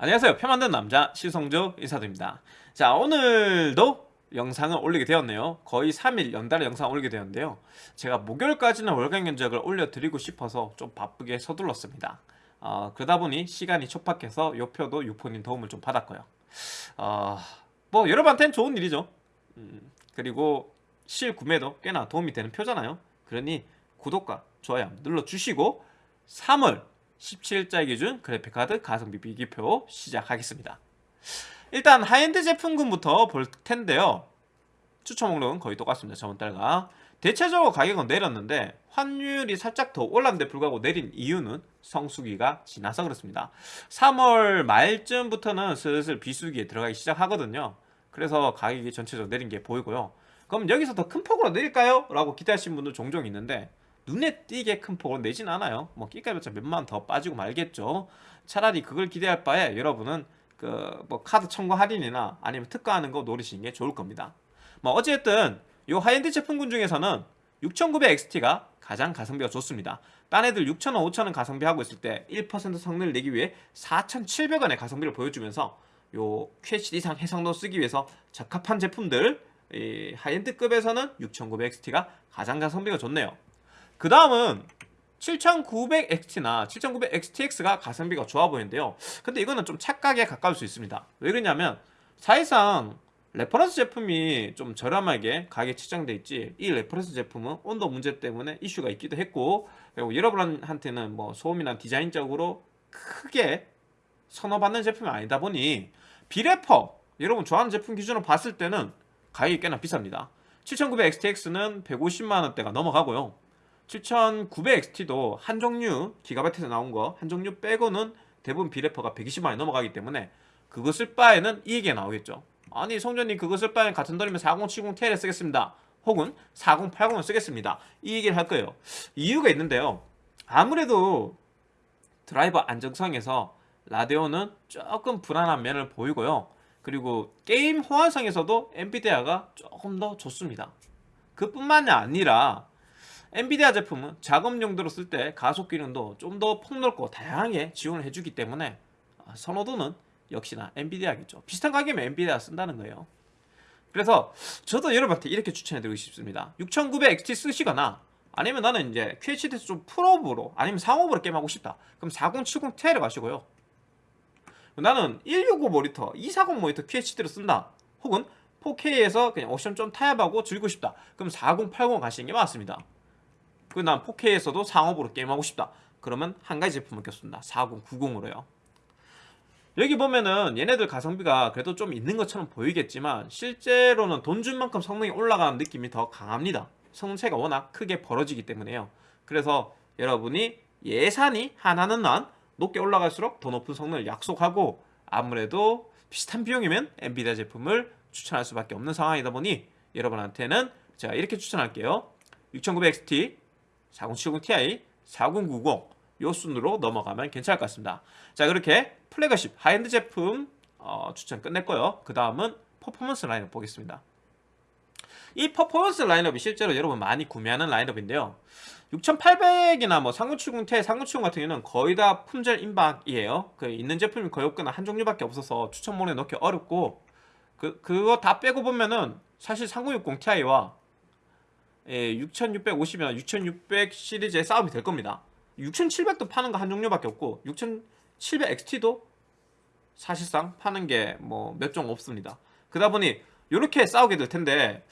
안녕하세요. 표 만든 남자 시성조 인사드립니다. 자 오늘도 영상을 올리게 되었네요. 거의 3일 연달아 영상 올리게 되었는데요. 제가 목요일까지는 월간 견적을 올려드리고 싶어서 좀 바쁘게 서둘렀습니다. 어, 그러다 보니 시간이 촉박해서 요 표도 유포님 도움을 좀 받았고요. 어, 뭐 여러분한테는 좋은 일이죠. 음, 그리고 실 구매도 꽤나 도움이 되는 표잖아요. 그러니 구독과 좋아요 눌러주시고 3월 17일자 기준 그래픽카드 가성비 비교표 시작하겠습니다. 일단 하이엔드 제품군부터 볼 텐데요. 추천 목록은 거의 똑같습니다. 저번 달과. 대체적으로 가격은 내렸는데 환율이 살짝 더 올랐는데 불구하고 내린 이유는 성수기가 지나서 그렇습니다. 3월 말쯤부터는 슬슬 비수기에 들어가기 시작하거든요. 그래서 가격이 전체적으로 내린 게 보이고요. 그럼 여기서 더 큰 폭으로 내릴까요? 라고 기대하시는 분들 종종 있는데 눈에 띄게 큰 폭으로 내리진 않아요. 뭐 깎아봤자 몇만 더 빠지고 말겠죠. 차라리 그걸 기대할 바에 여러분은 그 뭐 카드 청구 할인이나 아니면 특가하는 거 노리시는 게 좋을 겁니다. 뭐 어쨌든 요 하이엔드 제품군 중에서는 6900XT가 가장 가성비가 좋습니다. 딴 애들 6,000원, 5,000원 가성비 하고 있을 때 1% 성능을 내기 위해 4,700원의 가성비를 보여주면서 요 QHD 이상 해상도 쓰기 위해서 적합한 제품들 하이엔드급에서는 6900XT가 가장 가성비가 좋네요 그 다음은 7900XT나 7900XTX가 가성비가 좋아 보이는데요. 근데 이거는 좀 착각에 가까울 수 있습니다. 왜 그러냐면 사실상 레퍼런스 제품이 좀 저렴하게 가격에 책정돼 있지 이 레퍼런스 제품은 온도 문제 때문에 이슈가 있기도 했고 그리고 여러분한테는 뭐 소음이나 디자인적으로 크게 선호받는 제품이 아니다 보니 비레퍼 여러분 좋아하는 제품 기준으로 봤을 때는 가격이 꽤나 비쌉니다. 7900XTX는 150만원대가 넘어가고요 7900XT도 한 종류 기가바이트에서 나온 거 한 종류 빼고는 대부분 비레퍼가 120만원이 넘어가기 때문에 그것을 바에는 이익이 나오겠죠. 아니 성전님 그것을 바에 같은 돈이면 4070Ti를 쓰겠습니다. 혹은 4080을 쓰겠습니다. 이 얘기를 할 거예요. 이유가 있는데요. 아무래도 드라이버 안정성에서 라데온은 조금 불안한 면을 보이고요. 그리고 게임 호환성에서도 엔비디아가 조금 더 좋습니다. 그뿐만이 아니라 엔비디아 제품은 작업 용도로 쓸 때 가속 기능도 좀 더 폭넓고 다양하게 지원을 해주기 때문에 선호도는 역시나 엔비디아겠죠. 비슷한 가격이면 엔비디아 쓴다는 거예요. 그래서 저도 여러분한테 이렇게 추천해드리고 싶습니다. 6900XT 쓰시거나 아니면 나는 이제 QHD에서 좀 풀업으로 아니면 상업으로 게임하고 싶다. 그럼 4070Ti를 가시고요. 나는 165 모니터 240 모니터 QHD로 쓴다. 혹은 4K에서 그냥 옵션 좀 타협하고 즐기고 싶다. 그럼 4080 가시는 게 맞습니다 그난 4K에서도 상업으로 게임하고 싶다. 그러면 한 가지 제품을 꼈습니다. 4090으로요. 여기 보면은 얘네들 가성비가 그래도 좀 있는 것처럼 보이겠지만 실제로는 돈 준 만큼 성능이 올라가는 느낌이 더 강합니다. 성능차가 워낙 크게 벌어지기 때문에요. 그래서 여러분이 예산이 하나는 난 높게 올라갈수록 더 높은 성능을 약속하고 아무래도 비슷한 비용이면 엔비디아 제품을 추천할 수밖에 없는 상황이다 보니 여러분한테는 제가 이렇게 추천할게요. 6900XT 4070ti 4090 요 순으로 넘어가면 괜찮을 것 같습니다. 자 그렇게 플래그십 하이엔드 제품 어, 추천 끝냈고요. 그 다음은 퍼포먼스 라인업 보겠습니다. 이 퍼포먼스 라인업이 실제로 여러분 많이 구매하는 라인업인데요. 6800이나 뭐 3970ti, 3970 같은 경우는 거의 다 품절 임박이에요. 그 있는 제품이 거의 없거나 한 종류밖에 없어서 추천몰에 넣기 어렵고 그, 그거 다 빼고 보면은 사실 3060ti와 예, 6650이나 6600 시리즈의 싸움이 될 겁니다 6700도 파는 거 한 종류밖에 없고 6700XT도 사실상 파는 게 뭐 몇 종 없습니다 그러다 보니 이렇게 싸우게 될 텐데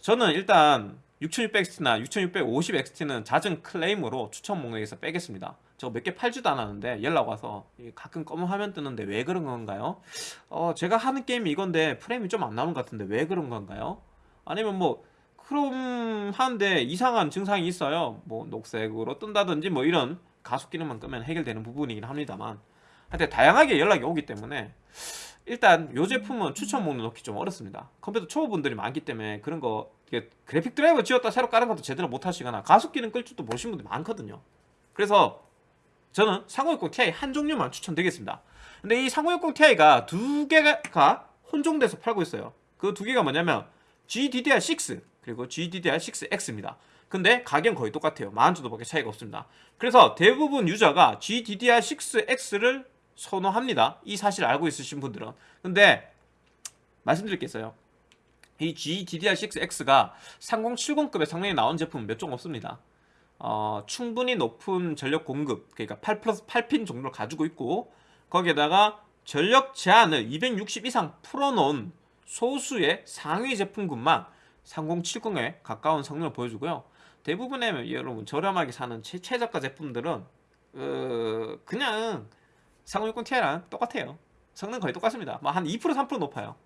저는 일단 6600XT나 6650XT는 잦은 클레임으로 추천 목록에서 빼겠습니다 저 몇 개 팔지도 않았는데 연락 와서 가끔 검은 화면 뜨는데 왜 그런 건가요? 어 제가 하는 게임이 이건데 프레임이 좀 안 나오는 것 같은데 왜 그런 건가요? 아니면 뭐 크롬 하는데 이상한 증상이 있어요. 뭐 녹색으로 뜬다든지 뭐 이런 가속 기능만 끄면 해결되는 부분이긴 합니다만. 하여튼 다양하게 연락이 오기 때문에 일단 이 제품은 추천 목록 넣기 좀 어렵습니다. 컴퓨터 초보분들이 많기 때문에 그런 거 그래픽 드라이버 지웠다 새로 깔은 것도 제대로 못 하시거나 가속 기능 끌 줄도 모르시는 분들이 많거든요. 그래서 저는 3060 Ti 한 종류만 추천드리겠습니다. 근데 이 3060 Ti가 두 개가 혼종돼서 팔고 있어요. 그 두 개가 뭐냐면 GDDR6 그리고 GDDR6X입니다 근데 가격은 거의 똑같아요 만원 정도밖에 차이가 없습니다 그래서 대부분 유저가 GDDR6X를 선호합니다. 이 사실 알고 있으신 분들은. 근데 말씀드릴 게 있어요. 이 GDDR6X가 3070급의 성능이 나온 제품은 몇 종 없습니다. 어, 충분히 높은 전력 공급, 그러니까 8 플러스 8핀 정도를 가지고 있고 거기에다가 전력 제한을 260 이상 풀어놓은 소수의 상위 제품군만 3070에 가까운 성능을 보여주고요. 대부분의 여러분 저렴하게 사는 최, 최저가 제품들은 어, 그냥 3060 Ti랑 똑같아요. 성능 거의 똑같습니다. 뭐 한 2% 3% 높아요.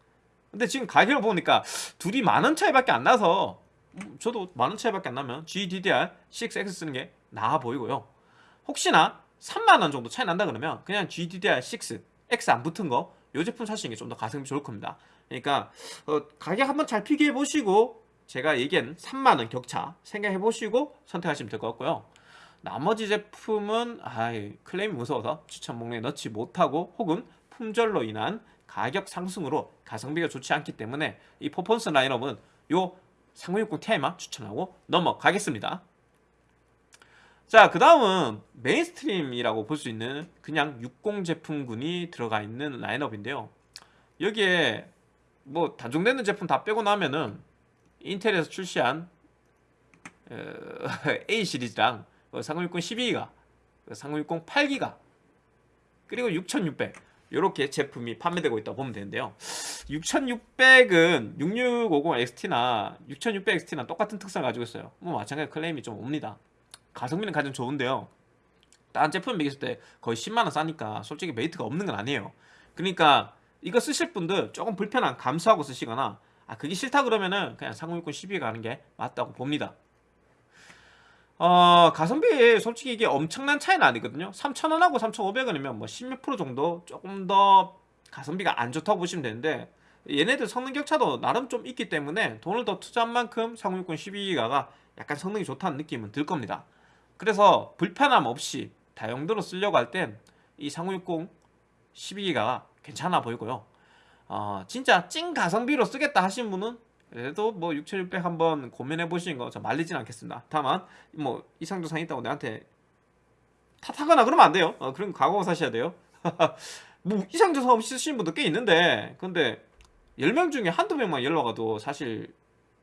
근데 지금 가격을 보니까 둘이 만원 차이밖에 안 나서 음, 저도 만원 차이밖에 안 나면 GDDR6X 쓰는 게 나아 보이고요. 혹시나 3만 원 정도 차이 난다 그러면 그냥 GDDR6 X 안 붙은 거 이 제품 사시는 게 좀 더 가성비 좋을 겁니다. 그러니까 어, 가격 한번 잘 비교해 보시고 제가 얘기한 3만 원 격차 생각해 보시고 선택하시면 될 것 같고요. 나머지 제품은 아이, 클레임이 무서워서 추천 목록에 넣지 못하고 혹은 품절로 인한 가격 상승으로 가성비가 좋지 않기 때문에 이 퍼포먼스 라인업은 요 3060 Ti만 추천하고 넘어가겠습니다. 자, 그 다음은 mainstream이라고 볼 수 있는 그냥 60 제품군이 들어가 있는 라인업인데요. 여기에 뭐 단종되는 제품 다 빼고 나면은 인텔에서 출시한 어, A 시리즈랑 3060 12기가, 3060 8기가, 그리고 6600 이렇게 제품이 판매되고 있다고 보면 되는데요. 6600은 6650 XT나 6600 XT나 똑같은 특성을 가지고 있어요. 뭐 마찬가지 클레임이 좀 옵니다. 가성비는 가장 좋은데요. 다른 제품 매겼을 때 거의 10만원 싸니까 솔직히 메리트가 없는 건 아니에요. 그러니까 이거 쓰실 분들 조금 불편한 감수하고 쓰시거나 아 그게 싫다 그러면은 그냥 3060 12 가는 게 맞다고 봅니다. 어, 가성비 솔직히 이게 엄청난 차이는 아니거든요. 3,000원하고 3,500원이면 뭐 10몇 프로 정도 조금 더 가성비가 안 좋다고 보시면 되는데 얘네들 성능 격차도 나름 좀 있기 때문에 돈을 더 투자한 만큼 3060 12기가가 약간 성능이 좋다는 느낌은 들 겁니다. 그래서 불편함 없이 다용도로 쓰려고 할 땐 이 3060 12기가가 괜찮아 보이고요. 어, 진짜 찐 가성비로 쓰겠다 하신 분은 그래도 뭐 6600 한번 고민해 보시는 거 저 말리진 않겠습니다. 다만 뭐 이상 조상 있다고 내한테 탓하거나 그러면 안 돼요. 어, 그런 각오 사셔야 돼요. 뭐 이상 조상 없이 쓰시는 분도 꽤 있는데 근데 10명 중에 한두 명만 연락 와도 사실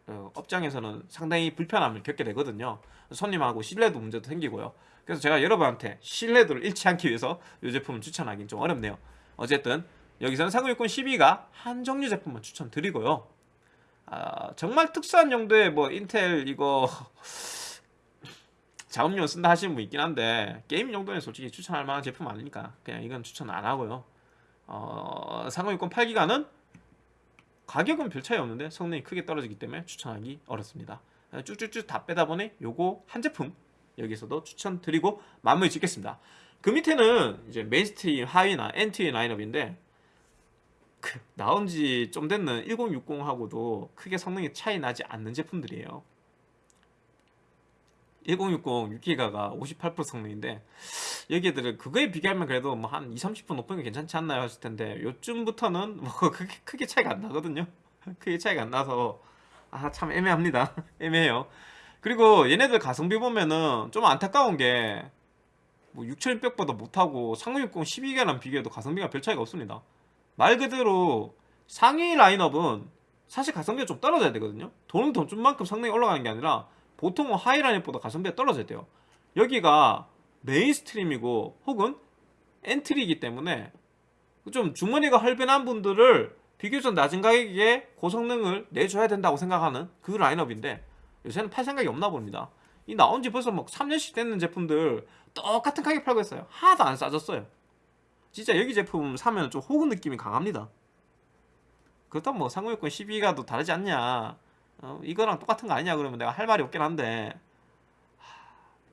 어, 업장에서는 상당히 불편함을 겪게 되거든요. 손님하고 신뢰도 문제도 생기고요. 그래서 제가 여러분한테 신뢰도를 잃지 않기 위해서 이 제품을 추천하기는 좀 어렵네요. 어쨌든 여기서는 3060 12가 한 종류 제품만 추천드리고요. 아, 정말 특수한 용도의 뭐 인텔 이거 작업용 쓴다 하시는 분 있긴 한데 게임 용도는 솔직히 추천할 만한 제품 아니니까 그냥 이건 추천 안 하고요. 어, 3060 8기가는 가격은 별 차이 없는데 성능이 크게 떨어지기 때문에 추천하기 어렵습니다. 쭉쭉쭉 다 빼다 보니 요거 한 제품 여기서도 추천드리고 마무리 짓겠습니다. 그 밑에는 이제 mainstream 하위나 엔트리 라인업인데 그 나온 지 좀 됐는 1060하고도 크게 성능이 차이 나지 않는 제품들이에요. 1060 6기가가 58% 성능인데 여기들은 그거에 비교하면 그래도 뭐 한 2, 30% 높은 게 괜찮지 않나요 하실 텐데 요쯤부터는 뭐 크게, 크게 차이가 안 나거든요. 크게 차이가 안 나서 아 참 애매합니다. 애매해요. 그리고 얘네들 가성비 보면은 좀 안타까운 게 뭐 6600보다 못하고 3060 12기가랑 비교해도 가성비가 별 차이가 없습니다. 말 그대로 상위 라인업은 사실 가성비가 좀 떨어져야 되거든요. 돈을 더 준 만큼 성능이 올라가는 게 아니라 보통은 하위 라인업보다 가성비가 떨어져야 돼요. 여기가 mainstream이고 혹은 엔트리이기 때문에 좀 주머니가 헐렁한 분들을 비교적 낮은 가격에 고성능을 내줘야 된다고 생각하는 그 라인업인데 요새는 팔 생각이 없나 봅니다. 이 나온 지 벌써 뭐 3년씩 됐는 제품들 똑같은 가격 팔고 있어요. 하나도 안 싸졌어요. 진짜 여기 제품 사면 좀 호구 느낌이 강합니다. 그렇다면 뭐 상호여권 12가도 다르지 않냐 어, 이거랑 똑같은 거 아니냐 그러면 내가 할 말이 없긴 한데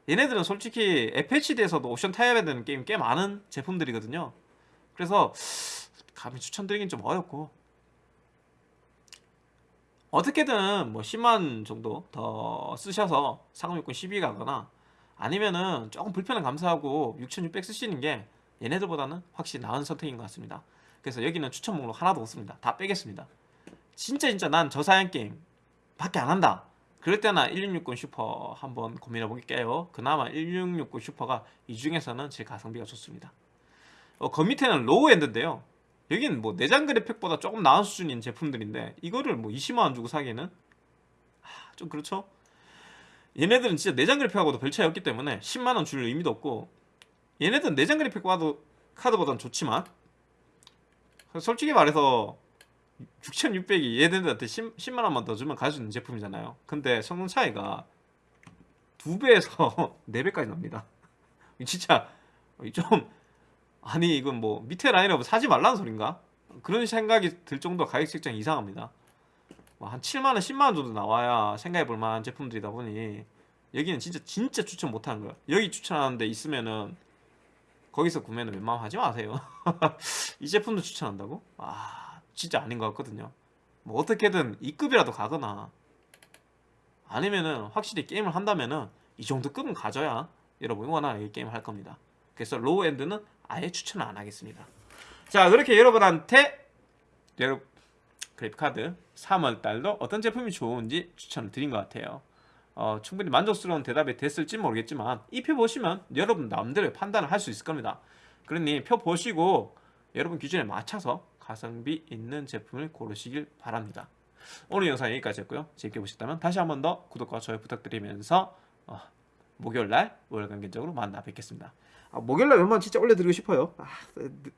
얘네들은 솔직히 FHD에서도 옵션 타협해야 되는 게임 꽤 많은 제품들이거든요. 그래서 감히 추천드리긴 좀 어렵고 어떻게든 뭐 10만 정도 더 쓰셔서 삼공육공 12 가거나 아니면은 조금 불편한 감수하고 6600 쓰시는 게 얘네들보다는 확실히 나은 선택인 것 같습니다. 그래서 여기는 추천 목록 하나도 없습니다. 다 빼겠습니다. 진짜 진짜 난 저사양 게임 밖에 안 한다. 그럴 때나 1660 슈퍼 한번 고민해 볼게요. 그나마 1660 슈퍼가 이 중에서는 제 가성비가 좋습니다. 어, 그 밑에는 low end인데요. 여기는 뭐 내장 그래픽보다 조금 나은 수준인 제품들인데 이거를 뭐 20만 원 주고 사기에는 하, 좀 그렇죠. 얘네들은 진짜 내장 그래픽하고도 별 차이 없기 때문에 10만 원 줄 의미도 없고 얘네들은 내장 그래픽 카드 카드보단 좋지만 솔직히 말해서 6,600이 얘네들한테 10, 10만 원만 더 주면 갈수 있는 제품이잖아요. 근데 성능 차이가 두 배에서 네 배까지 납니다. 진짜 좀 아니 이건 뭐 밑에 라인업 사지 말라는 소린가? 그런 생각이 들 정도 가격 책정이 이상합니다. 뭐한 7만 원, 10만 원 정도 나와야 생각해 볼 만한 제품들이다 보니 여기는 진짜 진짜 추천 못 하는 거야. 여기 추천하는데 있으면은 거기서 구매는 웬만하면 하지 마세요. 이 제품도 추천한다고? 아 진짜 아닌 것 같거든요. 뭐 어떻게든 2급이라도 가거나 아니면은 확실히 게임을 한다면은 이 정도 급은 가져야 여러분 원하는 게임을 할 겁니다. 그래서 low end는 아예 추천을 안 하겠습니다. 자 그렇게 여러분한테 여러분 그래픽 카드 3월 달도 어떤 제품이 좋은지 추천을 드린 것 같아요. 어, 충분히 만족스러운 대답이 됐을지 모르겠지만 이 표 보시면 여러분 나름대로 판단을 할 수 있을 겁니다. 그러니 표 보시고 여러분 기준에 맞춰서 가성비 있는 제품을 고르시길 바랍니다. 오늘 영상 여기까지였고요. 재밌게 보셨다면 다시 한 번 더 구독과 좋아요 부탁드리면서 어, 목요일날 월간 견적으로 만나 뵙겠습니다. 아, 목요일날 웬만 진짜 올려드리고 싶어요. 아, 늦,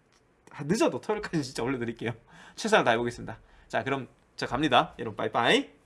아, 늦어도 토요일까지 진짜 올려드릴게요. 최선을 다해보겠습니다. 자 그럼 저 갑니다. 여러분 빠이빠이.